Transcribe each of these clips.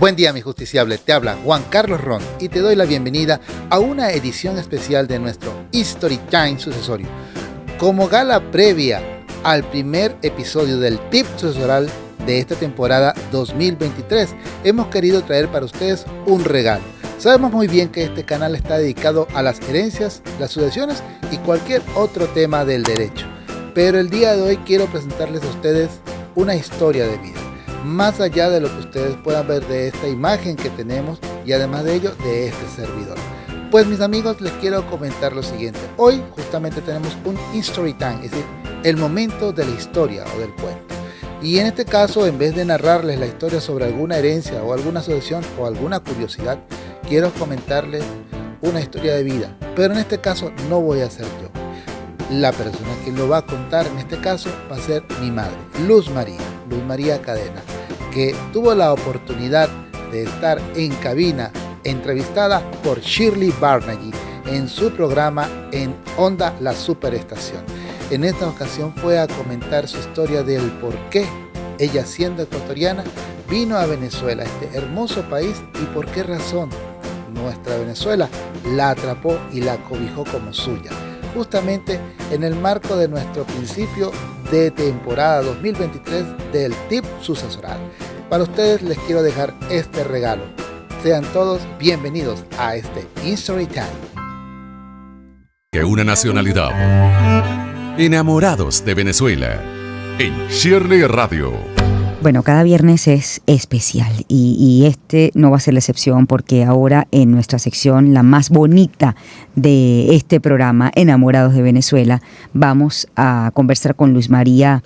Buen día mi justiciable, te habla Juan Carlos Ron y te doy la bienvenida a una edición especial de nuestro History Time sucesorio. Como gala previa al primer episodio del tip sucesoral de esta temporada 2023, hemos querido traer para ustedes un regalo. Sabemos muy bien que este canal está dedicado a las herencias, las sucesiones y cualquier otro tema del derecho. Pero el día de hoy quiero presentarles a ustedes una historia de vida más allá de lo que ustedes puedan ver de esta imagen que tenemos y además de ello de este servidor. Pues mis amigos les quiero comentar lo siguiente. Hoy justamente tenemos un History Time, es decir, el momento de la historia o del cuento. Y en este caso, en vez de narrarles la historia sobre alguna herencia o alguna asociación o alguna curiosidad, quiero comentarles una historia de vida. Pero en este caso no voy a ser yo. La persona que lo va a contar en este caso va a ser mi madre, Luz María, Luz María Cadena que tuvo la oportunidad de estar en cabina entrevistada por Shirley Barnagy en su programa en Onda La Superestación. En esta ocasión fue a comentar su historia del por qué ella siendo ecuatoriana vino a Venezuela, este hermoso país y por qué razón nuestra Venezuela la atrapó y la cobijó como suya. Justamente en el marco de nuestro principio de temporada 2023 del TIP sucesoral. Para ustedes les quiero dejar este regalo. Sean todos bienvenidos a este History Time. Que una nacionalidad. Enamorados de Venezuela. En Shirley Radio. Bueno, cada viernes es especial y, este no va a ser la excepción porque ahora en nuestra sección, la más bonita de este programa, Enamorados de Venezuela, vamos a conversar con Luis María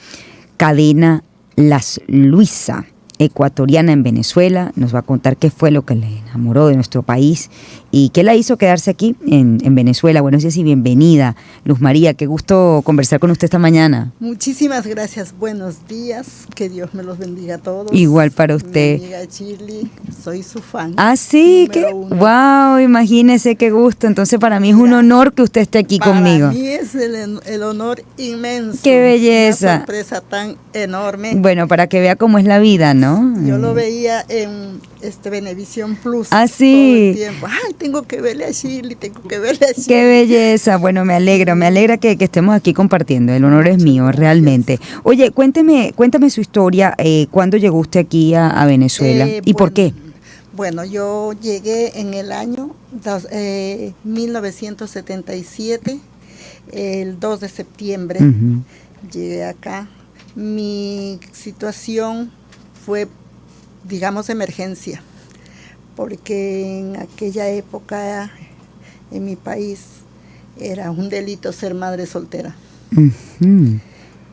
Cadena Las Luisa ecuatoriana en Venezuela, nos va a contar qué fue lo que le enamoró de nuestro país y qué la hizo quedarse aquí en, Venezuela. Buenos días y bienvenida, Luz María, qué gusto conversar con usted esta mañana. Muchísimas gracias, buenos días, que Dios me los bendiga a todos. Igual para usted. Mi Chile, soy su fan. Ah, sí, que wow, imagínese qué gusto. Entonces para mí es un honor que usted esté aquí conmigo. Para mí es el, el, honor inmenso. Qué belleza. Una sorpresa tan enorme. Bueno, para que vea cómo es la vida, ¿no? Yo lo veía en este Venevisión Plus. Ah, sí. Todo el tiempo. Ay, tengo que verle a Shirley, tengo que verle a Shirley. Qué belleza. Bueno, me alegra, me alegra que, estemos aquí compartiendo. El honor es mío, realmente. Oye, cuénteme, cuéntame su historia. Eh, ¿Cuándo llegó usted aquí a, Venezuela eh, y por qué? Bueno, yo llegué en el año 1977, eh, el 2 de septiembre. Llegué acá. Mi situación fue digamos, emergencia, porque en aquella época en mi país era un delito ser madre soltera.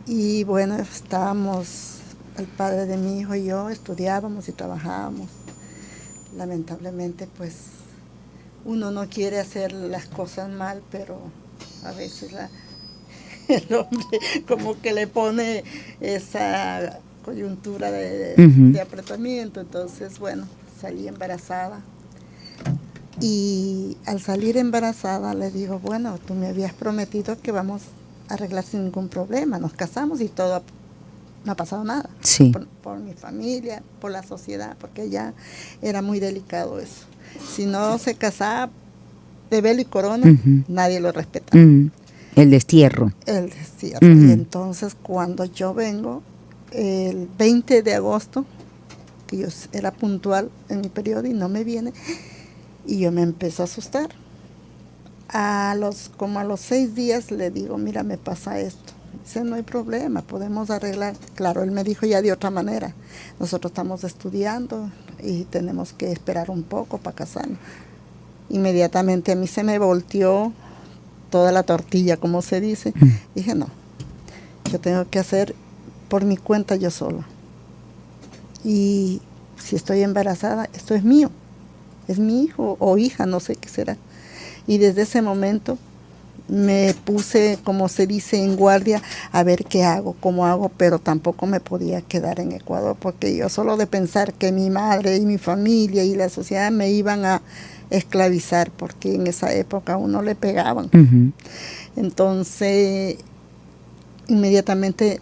Y bueno, estábamos, el padre de mi hijo y yo estudiábamos y trabajábamos. Lamentablemente, pues uno no quiere hacer las cosas mal, pero a veces el hombre como que le pone esa coyuntura de, apretamiento. Entonces, bueno, salí embarazada. Y al salir embarazada le digo, bueno, tú me habías prometido que vamos a arreglar sin ningún problema. Nos casamos y todo, no ha pasado nada. Sí. Por, mi familia, por la sociedad, porque ya era muy delicado eso. Si no se casaba de velo y corona, nadie lo respetaba. El destierro. El destierro. Y entonces cuando yo vengo, el 20 de agosto, que yo era puntual en mi periodo y no me viene, y yo me empezó a asustar. A los, como a los seis días le digo, mira, me pasa esto. Dice, no hay problema, podemos arreglar. Claro, él me dijo ya de otra manera. Nosotros estamos estudiando y tenemos que esperar un poco para casarnos. Inmediatamente a mí se me volteó toda la tortilla, como se dice. Mm. Dije, no, yo tengo que hacer por mi cuenta yo sola. Y si estoy embarazada, esto es mío. Es mi hijo o hija, no sé qué será. Y desde ese momento me puse, como se dice, en guardia a ver qué hago, cómo hago, pero tampoco me podía quedar en Ecuador porque yo solo de pensar que mi madre y mi familia y la sociedad me iban a esclavizar porque en esa época a uno le pegaban. Entonces, inmediatamente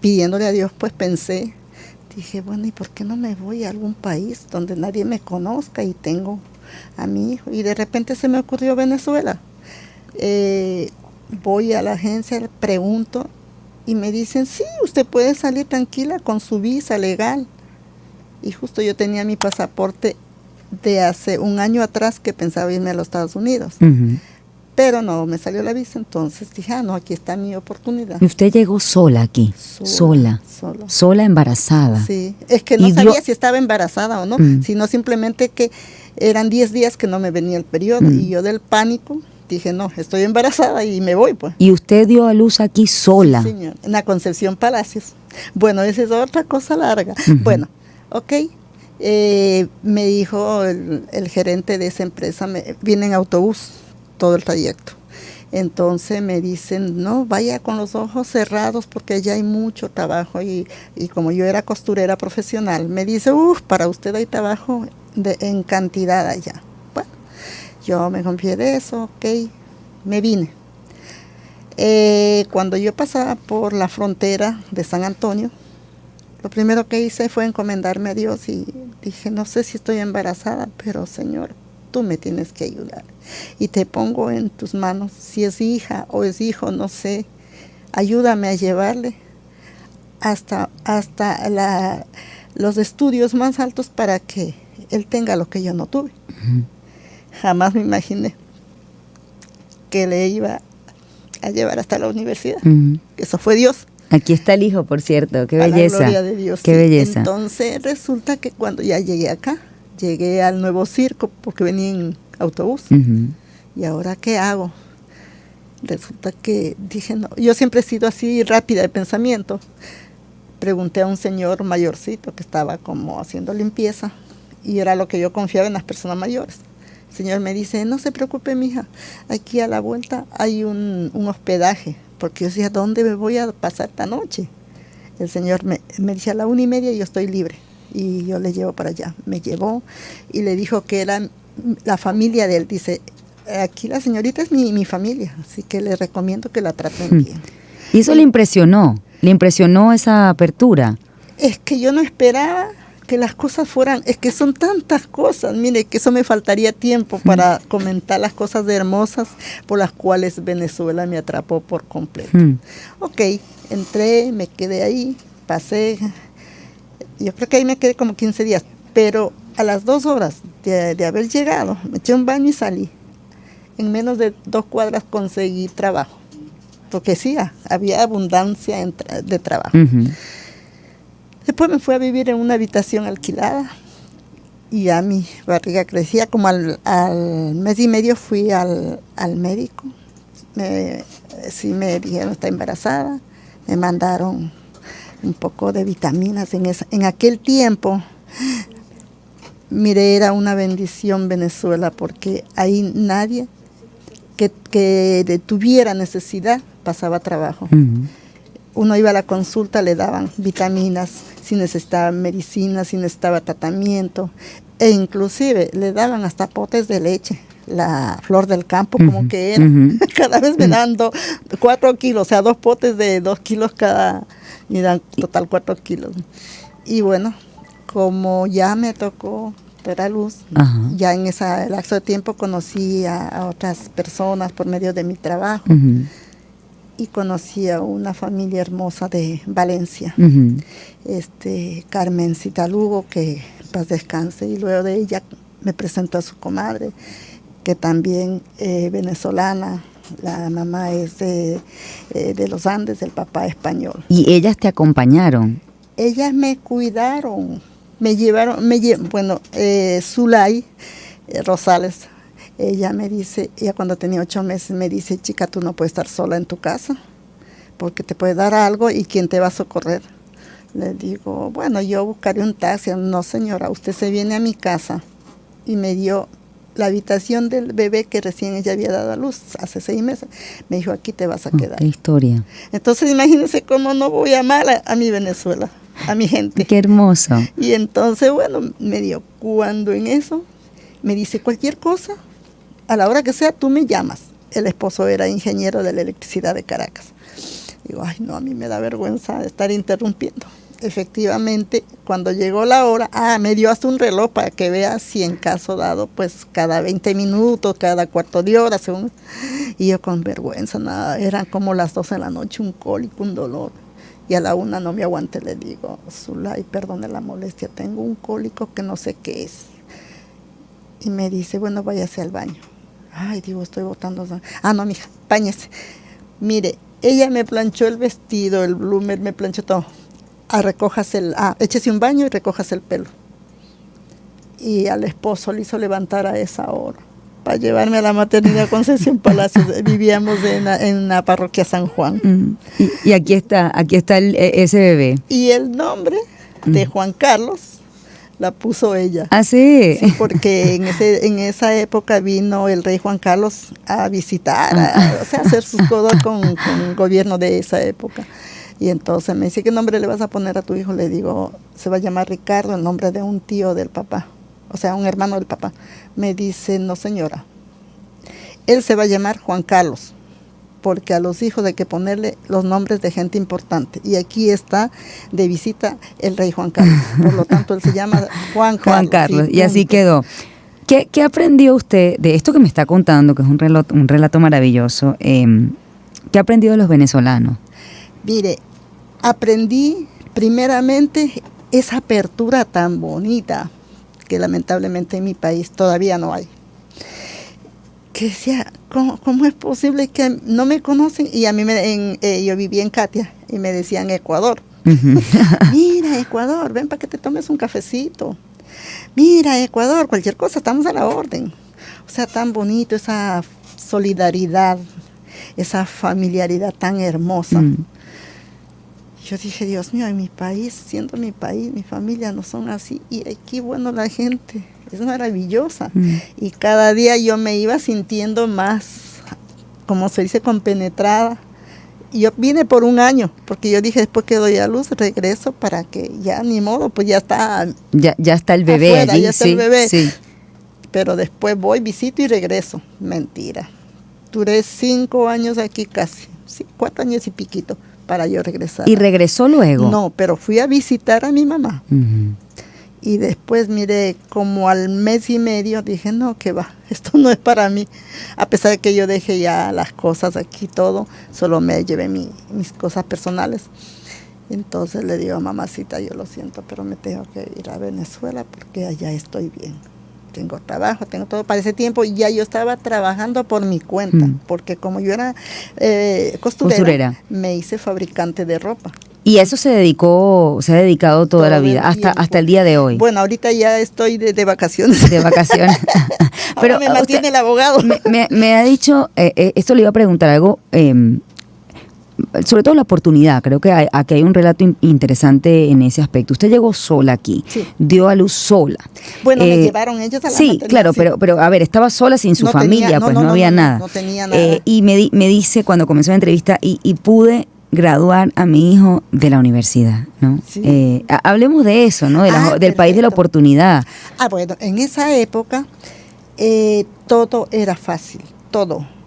pidiéndole a Dios, pues pensé, dije, bueno, ¿y por qué no me voy a algún país donde nadie me conozca y tengo a mi hijo? Y de repente se me ocurrió Venezuela. Eh, voy a la agencia, pregunto y me dicen, sí, usted puede salir tranquila con su visa legal. Y justo yo tenía mi pasaporte de hace un año atrás que pensaba irme a los Estados Unidos. Pero no, me salió la visa, entonces dije, ah, no, aquí está mi oportunidad. ¿Y usted llegó sola aquí? Sola. Sola, embarazada. Sí, es que no sabía si estaba embarazada o no, mm. sino simplemente que eran 10 días que no me venía el periodo mm. y yo del pánico dije, no, estoy embarazada y me voy pues. ¿Y usted dio a luz aquí sola? Sí, señor, en la Concepción Palacios. Bueno, esa es otra cosa larga. Bueno, ok, eh, me dijo el, gerente de esa empresa, me, viene en autobús todo el trayecto. Entonces me dicen, no, vaya con los ojos cerrados porque ya hay mucho trabajo y, como yo era costurera profesional, me dice, uff, para usted hay trabajo en cantidad allá. Bueno, yo me confié de eso, ok, me vine. Eh, cuando yo pasaba por la frontera de San Antonio, lo primero que hice fue encomendarme a Dios y dije, no sé si estoy embarazada, pero Señor, tú me tienes que ayudar. Y te pongo en tus manos, si es hija o es hijo, no sé, ayúdame a llevarle hasta, hasta la, los estudios más altos para que él tenga lo que yo no tuve. Jamás me imaginé que le iba a llevar hasta la universidad. Eso fue Dios. Aquí está el hijo, por cierto, qué belleza. gloria de Dios. Qué belleza. Entonces resulta que cuando ya llegué acá, llegué al nuevo circo porque venía en autobús. ¿Y ahora qué hago? Resulta que dije, no, yo siempre he sido así rápida de pensamiento. Pregunté a un señor mayorcito que estaba como haciendo limpieza y era lo que yo confiaba en las personas mayores. El señor me dice, no se preocupe, mija, aquí a la vuelta hay un, un hospedaje porque yo decía, ¿dónde me voy a pasar esta noche? El Señor me, me dice a la una y media yo estoy libre y yo le llevo para allá. Me llevó y le dijo que era la familia de él. Dice, aquí la señorita es mi, mi familia, así que le recomiendo que la traten hmm. bien. ¿Y eso le impresionó? ¿Le impresionó esa apertura? Es que yo no esperaba que las cosas fueran, es que son tantas cosas, mire, que eso me faltaría tiempo para comentar las cosas hermosas por las cuales Venezuela me atrapó por completo. Hmm. Ok, entré, me quedé ahí, pasé, yo creo que ahí me quedé como 15 días, pero a las dos horas de, haber llegado, me eché un baño y salí. En menos de dos cuadras conseguí trabajo, porque sí, había abundancia de trabajo. Después me fui a vivir en una habitación alquilada y ya mi barriga crecía. Como al, mes y medio fui al, médico. Me, sí me dijeron está embarazada. Me mandaron un poco de vitaminas en, esa, en aquel tiempo. Mire, era una bendición Venezuela porque ahí nadie que, que tuviera necesidad pasaba trabajo. Uno iba a la consulta, le daban vitaminas, si necesitaba medicina, si necesitaba tratamiento, e inclusive le daban hasta potes de leche, la flor del campo como que era, cada vez me dan cuatro kilos, o sea, dos potes de dos kilos cada, me dan total cuatro kilos. Y bueno, como ya me tocó dar a luz, ya en ese lapso de tiempo conocí a, otras personas por medio de mi trabajo y conocí a una familia hermosa de Valencia, este Carmen Citalugo, que paz descanse, y luego de ella me presentó a su comadre, que también es venezolana, la mamá es de, eh, de, los Andes, el papá español. ¿Y ellas te acompañaron? Ellas me cuidaron, me llevaron, me bueno, eh, Zulay eh, Rosales ella me dice, ella cuando tenía ocho meses me dice, chica, tú no puedes estar sola en tu casa, porque te puede dar algo y quién te va a socorrer. Le digo, bueno, yo buscaré un taxi. No, señora, usted se viene a mi casa y me dio la habitación del bebé que recién ella había dado a luz hace seis meses. Me dijo, aquí te vas a quedar. qué historia. Entonces imagínense cómo no voy a amar a, mi Venezuela, a mi gente. Qué hermoso. Y entonces, bueno, me dio, cuando en eso, me dice cualquier cosa, a la hora que sea tú me llamas. El esposo era ingeniero de la electricidad de Caracas. Digo, ay no, a mí me da vergüenza estar interrumpiendo. Efectivamente, cuando llegó la hora, ah, me dio hasta un reloj para que vea si en caso dado, pues cada 20 minutos, cada cuarto de hora, según. Y yo con vergüenza, nada, eran como las 12 de la noche, un cólico, un dolor. Y a la una no me aguanté, le digo, Zulay, perdone la molestia, tengo un cólico que no sé qué es. Y me dice, bueno, váyase al baño. Ay, digo, estoy botando. Ah, no, mija, bañese. Mire, ella me planchó el vestido, el bloomer, me planchó todo a recojas el, ah, échese un baño y recojas el pelo. Y al esposo le hizo levantar a esa hora para llevarme a la maternidad Concesión Palacios. Vivíamos en la, parroquia San Juan. Mm. Y, aquí está, aquí está el, e, ese bebé. Y el nombre de mm. Juan Carlos la puso ella. Ah, sí. porque en, ese, en esa época vino el rey Juan Carlos a visitar, a, o sea, hacer sus cosas con, con el gobierno de esa época. Y entonces me dice, ¿qué nombre le vas a poner a tu hijo? Le digo, se va a llamar Ricardo, el nombre de un tío del papá, o sea, un hermano del papá. Me dice, no señora, él se va a llamar Juan Carlos, porque a los hijos hay que ponerle los nombres de gente importante. Y aquí está de visita el rey Juan Carlos. Por lo tanto, él se llama Juan Carlos. Juan Carlos, y así quedó. ¿Qué, aprendió usted de esto que me está contando, que es un relato, un relato maravilloso? Eh, ¿Qué ha aprendido de los venezolanos? Mire, aprendí primeramente esa apertura tan bonita que lamentablemente en mi país todavía no hay. Que decía, ¿cómo, es posible que no me conocen? Y a mí, me, en, eh, yo vivía en Katia y me decían Ecuador. Mira, Ecuador, ven para que te tomes un cafecito. Mira, Ecuador, cualquier cosa, estamos a la orden. O sea, tan bonito esa solidaridad, esa familiaridad tan hermosa. Mm. Yo dije, Dios mío, en mi país, siendo mi país, mi familia no son así. Y aquí, bueno, la gente es maravillosa. Mm. Y cada día yo me iba sintiendo más, como se dice, compenetrada. Y yo vine por un año, porque yo dije, después que doy a luz, regreso para que ya, ni modo, pues ya está. Ya, ya está el bebé allí, ya está el bebé. Sí. Pero después voy, visito y regreso. Mentira. Duré cinco años aquí casi, sí, cuatro años y piquito para yo regresar. ¿Y regresó luego? No, pero fui a visitar a mi mamá. Y después, mire, como al mes y medio dije, no, que va, esto no es para mí. A pesar de que yo dejé ya las cosas aquí, todo, solo me llevé mis cosas personales. Entonces le digo a mamacita, yo lo siento, pero me tengo que ir a Venezuela porque allá estoy bien tengo trabajo, tengo todo para ese tiempo y ya yo estaba trabajando por mi cuenta, mm. porque como yo era eh, costurera, me hice fabricante de ropa. Y eso se dedicó, se ha dedicado toda la vida, hasta, hasta el día de hoy. Bueno, ahorita ya estoy de, vacaciones. De vacaciones. Pero me mantiene el abogado. Me, ha dicho, eh, eh, esto le iba a preguntar algo, em, sobre todo la oportunidad, creo que aquí hay un relato interesante en ese aspecto. Usted llegó sola aquí, dio a luz sola. Bueno, me eh, llevaron ellos a la Sí, claro, pero pero a ver, estaba sola sin su familia, pues no, había nada. No tenía nada. Eh, y me, me dice cuando comenzó la entrevista, y, pude graduar a mi hijo de la universidad, ¿no? Eh, hablemos de eso, ¿no? Ah, del país de la oportunidad. Ah, bueno, en esa época todo era fácil, todo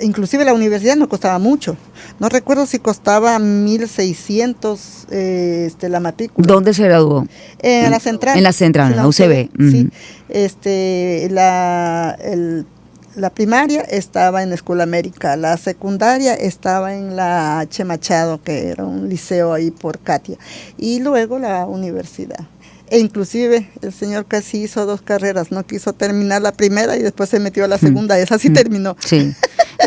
inclusive la universidad no costaba mucho. No recuerdo si costaba 1.600 eh, este, la matrícula. ¿Dónde se graduó? en la central. En la central, en la UCB. Sí. Este, la, la primaria estaba en Escuela América, la secundaria estaba en la H. Machado, que era un liceo ahí por Katia, y luego la universidad. E inclusive el señor casi hizo dos carreras, no quiso terminar la primera y después se metió a la mm. segunda, esa sí mm. terminó. Sí.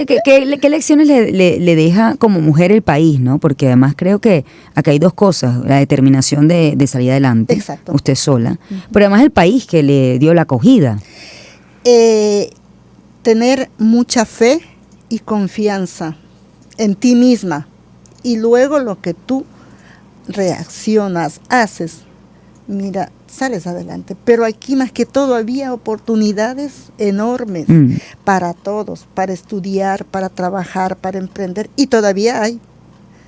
¿Qué, lecciones le, deja como mujer el país, no? Porque además creo que acá hay dos cosas, la determinación de, salir adelante, Exacto. usted sola, pero además el país que le dio la acogida. Eh, tener mucha fe y confianza en ti misma y luego lo que tú reaccionas, haces, mira, sales adelante. Pero aquí más que todo había oportunidades enormes mm. para todos, para estudiar, para trabajar, para emprender. Y todavía hay,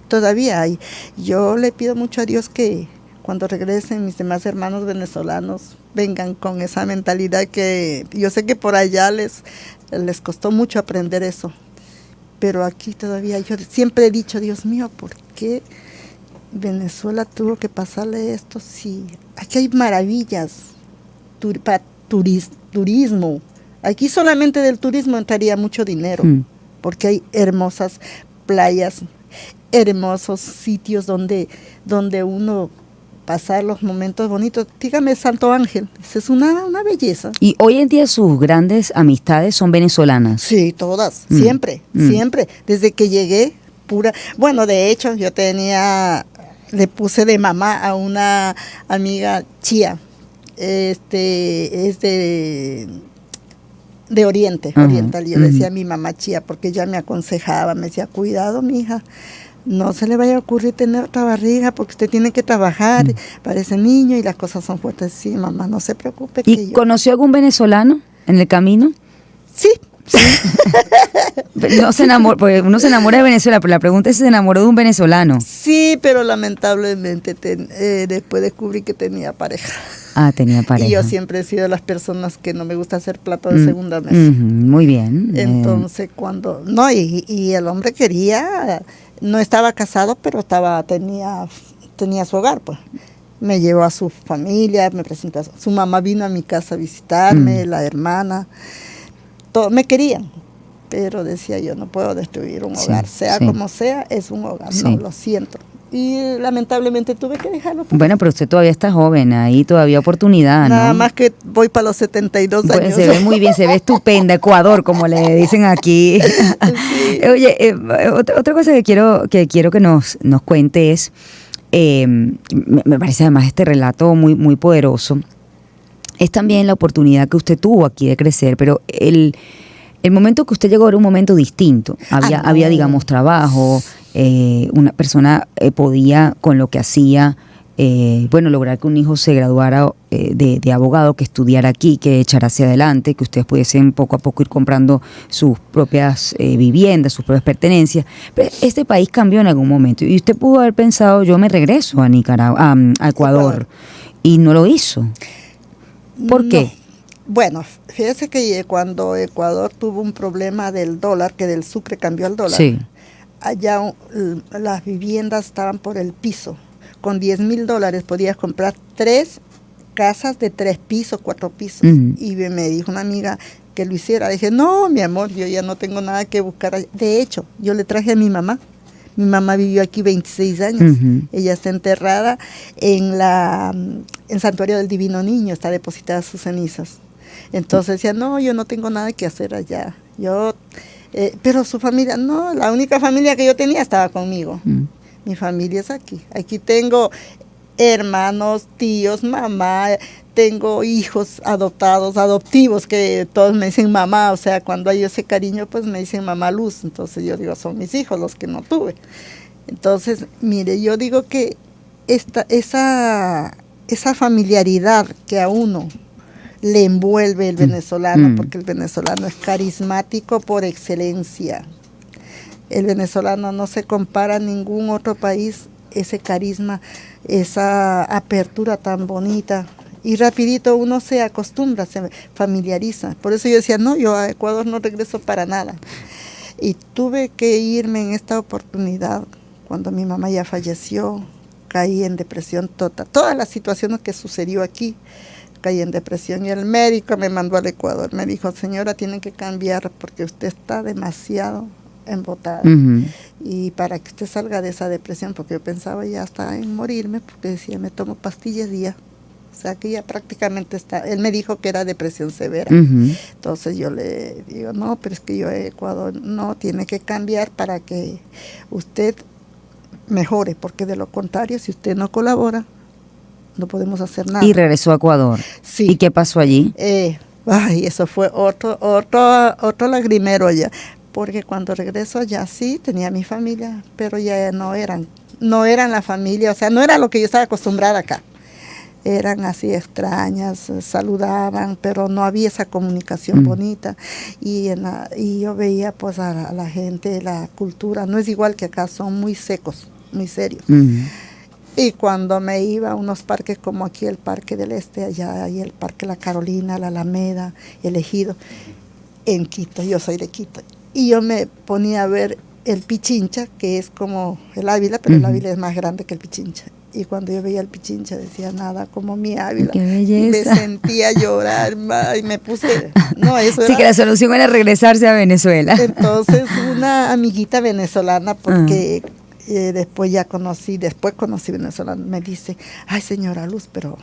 todavía hay. Yo le pido mucho a Dios que cuando regresen mis demás hermanos venezolanos vengan con esa mentalidad que yo sé que por allá les, les costó mucho aprender eso. Pero aquí todavía yo siempre he dicho, Dios mío, ¿por qué? Venezuela tuvo que pasarle esto, sí. Aquí hay maravillas para turismo. Aquí solamente del turismo entraría mucho dinero, mm. porque hay hermosas playas, hermosos sitios donde, donde uno pasar los momentos bonitos. Dígame Santo Ángel, es una, una belleza. Y hoy en día sus grandes amistades son venezolanas. Sí, todas, mm. siempre, mm. siempre. Desde que llegué, pura. Bueno, de hecho, yo tenía, le puse de mamá a una amiga chía. Este es de de Oriente, oriental. Yo decía a mi mamá chía porque ella me aconsejaba, me decía, cuidado, mi hija, no se le vaya a ocurrir tener otra barriga porque usted tiene que trabajar mm. para ese niño y las cosas son fuertes. Sí, mamá, no se preocupe. ¿Y conoció algún venezolano en el camino? Sí. no se enamoró, porque uno se enamora de Venezuela, pero la pregunta es si se enamoró de un venezolano. Sí, pero lamentablemente eh, después descubrí que tenía pareja. Ah, tenía pareja. Y yo siempre he sido de las personas que no me gusta hacer plato de mm, segunda mesa. muy bien. Eh. Entonces, cuando. No, y, y, el hombre quería. No estaba casado, pero estaba tenía, tenía su hogar, pues. Me llevó a su familia, me presentó. A su, mamá vino a mi casa a visitarme, mm. la hermana. Todo, me querían, pero decía yo, no puedo destruir un hogar, sea como sea, es un hogar, no, lo siento y lamentablemente tuve que dejarlo. Bueno, pero usted todavía está joven, ahí todavía oportunidad, Nada más que voy para los 72 años. se ve muy bien, se ve estupenda, Ecuador, como le dicen aquí. Oye, eh, otra, cosa que quiero que, quiero que nos, nos cuente es, eh, me, parece además este relato muy, muy poderoso, es también la oportunidad que usted tuvo aquí de crecer, pero el... El momento que usted llegó era un momento distinto. Había, ah, había digamos, trabajo, eh, una persona eh, podía, con lo que hacía, eh, bueno, lograr que un hijo se graduara de, abogado, que estudiara aquí, que echara hacia adelante, que ustedes pudiesen poco a poco ir comprando sus propias viviendas, sus propias pertenencias. Pero este país cambió en algún momento y usted pudo haber pensado, yo me regreso a Nicaragua, a, Ecuador, y no lo hizo. ¿Por qué? Bueno, fíjese que cuando Ecuador tuvo un problema del dólar, que del sucre cambió al dólar. Sí allá las viviendas estaban por el piso. Con 10 mil dólares podías comprar tres casas de tres pisos, cuatro pisos. Y me dijo una amiga que lo hiciera. Dije, no, mi amor, yo ya no tengo nada que buscar. De hecho, yo le traje a mi mamá. Mi mamá vivió aquí 26 años. Ella está enterrada en la en Santuario del Divino Niño, está depositada sus cenizas. Entonces decía, no, yo no tengo nada que hacer allá. Yo eh, pero su familia, no, la única familia que yo tenía estaba conmigo. Mm. Mi familia es aquí. Aquí tengo hermanos, tíos, mamá, tengo hijos adoptados, adoptivos, que todos me dicen mamá, o sea, cuando hay ese cariño, pues me dicen mamá luz. Entonces yo digo, son mis hijos los que no tuve. Entonces, mire, yo digo que esta, esa, esa familiaridad que a uno le envuelve el mm. venezolano, mm. porque el venezolano es carismático por excelencia. El venezolano no se compara a ningún otro país, ese carisma, esa apertura tan bonita. Y rapidito uno se acostumbra, se familiariza. Por eso yo decía, no, yo a Ecuador no regreso para nada. Y tuve que irme en esta oportunidad cuando mi mamá ya falleció, caí en depresión total. Todas las situaciones que sucedió aquí, caí en depresión y el médico me mandó al Ecuador. Me dijo, señora, tiene que cambiar porque usted está demasiado embotada. Y para que usted salga de esa depresión, porque yo pensaba ya hasta en morirme, porque decía, me tomo pastillas día. O sea que ya prácticamente está. Él me dijo que era depresión severa. Entonces yo le digo, no, pero es que yo Ecuador no, tiene que cambiar para que usted mejore, porque de lo contrario, si usted no colabora, no podemos hacer nada. Y regresó a Ecuador. Sí. ¿Y qué pasó allí? Eh, ay, eso fue otro, otro, otro lagrimero allá. Porque cuando regreso allá sí tenía mi familia, pero ya no eran, no eran la familia, o sea, no era lo que yo estaba acostumbrada acá. Eran así extrañas, saludaban, pero no había esa comunicación mm. bonita. Y, en y yo veía pues a la, gente, la cultura, no es igual que acá, son muy secos, muy serios. Mm. Y cuando me iba a unos parques como aquí el Parque del Este, allá hay el Parque La Carolina, la Alameda, el Ejido, en Quito, yo soy de Quito. Y yo me ponía a ver el Pichincha, que es como el Ávila, pero el Ávila es más grande que el Pichincha. Y cuando yo veía el Pichincha decía nada como mi Ávila. Qué belleza. me sentía llorar y me puse. No, eso sí, que la solución era regresarse a Venezuela. Entonces, una amiguita venezolana, porque ah. eh, después ya conocí, después conocí venezolana, me dice: Ay, señora Luz, pero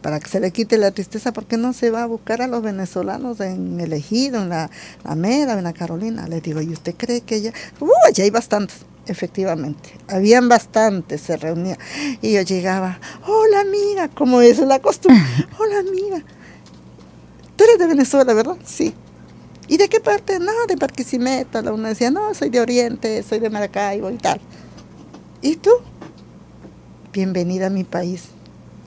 para que se le quite la tristeza, ¿por qué no se va a buscar a los venezolanos en el Ejido, en la, la Mera, en la Carolina? Le digo, ¿y usted cree que ya? ¡Uh, ya hay bastantes! Efectivamente, habían bastantes, se reunían. Y yo llegaba, hola amiga, como es la costumbre, hola amiga. Tú eres de Venezuela, ¿verdad? Sí. ¿Y de qué parte? No, de Barquisimeto. La una decía, no, soy de Oriente, soy de Maracaibo y tal. ¿Y tú? Bienvenida a mi país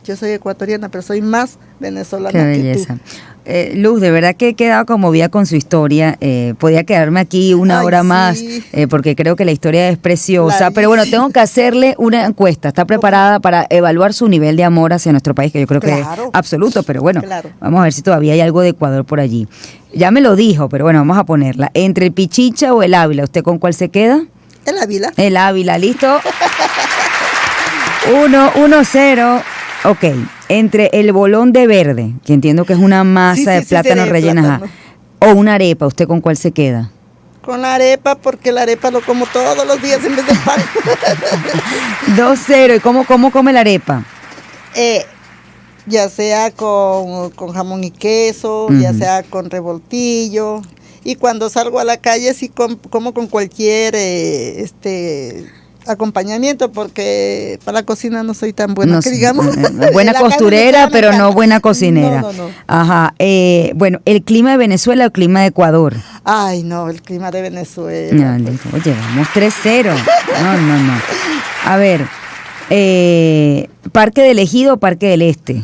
yo soy ecuatoriana, pero soy más venezolana Qué belleza. Eh, Luz, de verdad que he quedado conmovida con su historia. Eh, podía quedarme aquí una hora más eh, porque creo que la historia es preciosa. pero bueno, tengo que hacerle una encuesta. ¿Está preparada para evaluar su nivel de amor hacia nuestro país? Que yo creo que es absoluto, pero bueno, vamos a ver si todavía hay algo de Ecuador por allí. Ya me lo dijo, pero bueno, vamos a ponerla. ¿Entre el Pichicha o el Ávila? ¿Usted con cuál se queda? El Ávila. El Ávila, ¿listo? Uno, uno, cero. Ok, entre el bolón de verde, que entiendo que es una masa de plátano rellena, o una arepa, ¿usted con cuál se queda? Con la arepa, porque la arepa lo como todos los días en vez de pan. 2-0, ¿y cómo, cómo come la arepa? Eh, ya sea con, jamón y queso, ya sea con revoltillo. Y cuando salgo a la calle sí como con cualquier eh, este acompañamiento porque para la cocina no soy tan buena, que digamos. Buena costurera, pero no buena cocinera. Ajá. Eh, bueno, ¿el clima de Venezuela o el clima de Ecuador? Ay, no, el clima de Venezuela. oye, vamos 3-0. No, no, no. A ver, eh, ¿Parque del Ejido o Parque del Este?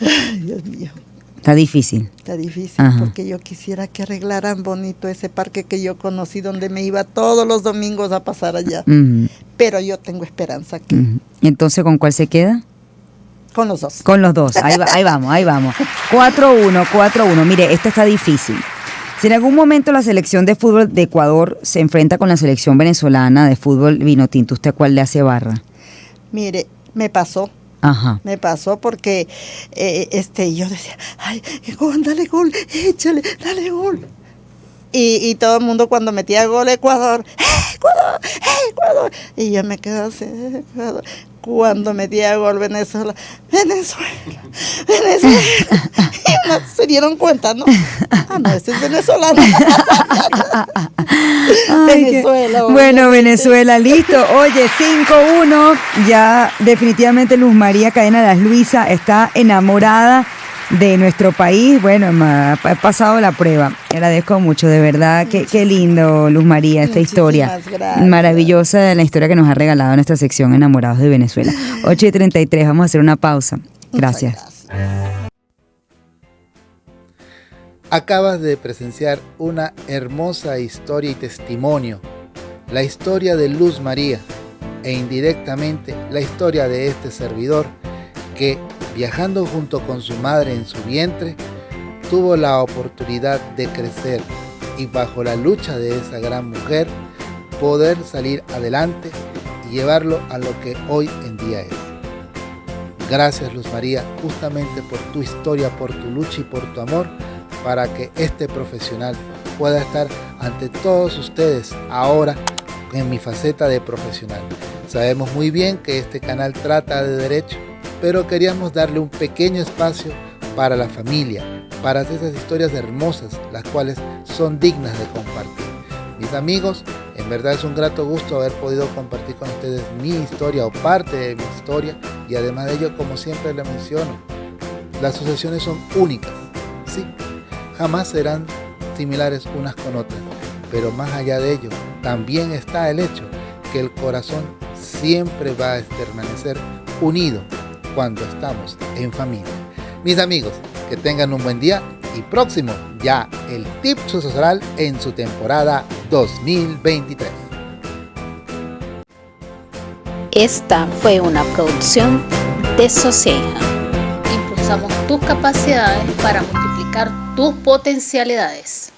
Ay, Dios mío. Está difícil. Está difícil porque yo quisiera que arreglaran bonito ese parque que yo conocí donde me iba todos los domingos a pasar allá. Pero yo tengo esperanza aquí. Entonces, ¿con cuál se queda? Con los dos. Con los dos. Ahí, ahí vamos, ahí vamos. 4-1, 4-1. Mire, este está difícil. Si en algún momento la selección de fútbol de Ecuador se enfrenta con la selección venezolana de fútbol vino tinto, ¿usted cuál le hace barra? Mire, me pasó me pasó porque eh, este, yo decía, ay, Juan, dale gol, échale, dale gol. Y, y, todo el mundo cuando metía gol Ecuador, ¡Eh, Ecuador, ¡Eh, Ecuador. Y yo me quedé así. Cuando metía gol Venezuela, Venezuela, Venezuela. y no se dieron cuenta, ¿no? Ah, no, este es venezolano. Venezuela. Bueno, Venezuela, listo. Oye, 5-1. Ya definitivamente Luz María Cadena de las Luisa está enamorada de nuestro país. Bueno, ha pasado la prueba. Agradezco mucho, de verdad. Qué, qué lindo, Luz María, esta historia. Maravillosa de la historia que nos ha regalado nuestra sección Enamorados de Venezuela. 8 y 33, vamos a hacer una pausa. Gracias. Acabas de presenciar una hermosa historia y testimonio. La historia de Luz María e indirectamente la historia de este servidor que viajando junto con su madre en su vientre, tuvo la oportunidad de crecer y bajo la lucha de esa gran mujer, poder salir adelante y llevarlo a lo que hoy en día es. Gracias Luz María, justamente por tu historia, por tu lucha y por tu amor, para que este profesional pueda estar ante todos ustedes ahora en mi faceta de profesional. Sabemos muy bien que este canal trata de derecho, pero queríamos darle un pequeño espacio para la familia, para esas historias hermosas, las cuales son dignas de compartir. Mis amigos, en verdad es un grato gusto haber podido compartir con ustedes mi historia o parte de mi historia y además de ello, como siempre le menciono, las sucesiones son únicas, sí, jamás serán similares unas con otras, pero más allá de ello, también está el hecho que el corazón siempre va a permanecer unido cuando estamos en familia. Mis amigos, que tengan un buen día y próximo ya el tip social en su temporada 2023. Esta fue una producción de Socieja. Impulsamos tus capacidades para multiplicar tus potencialidades.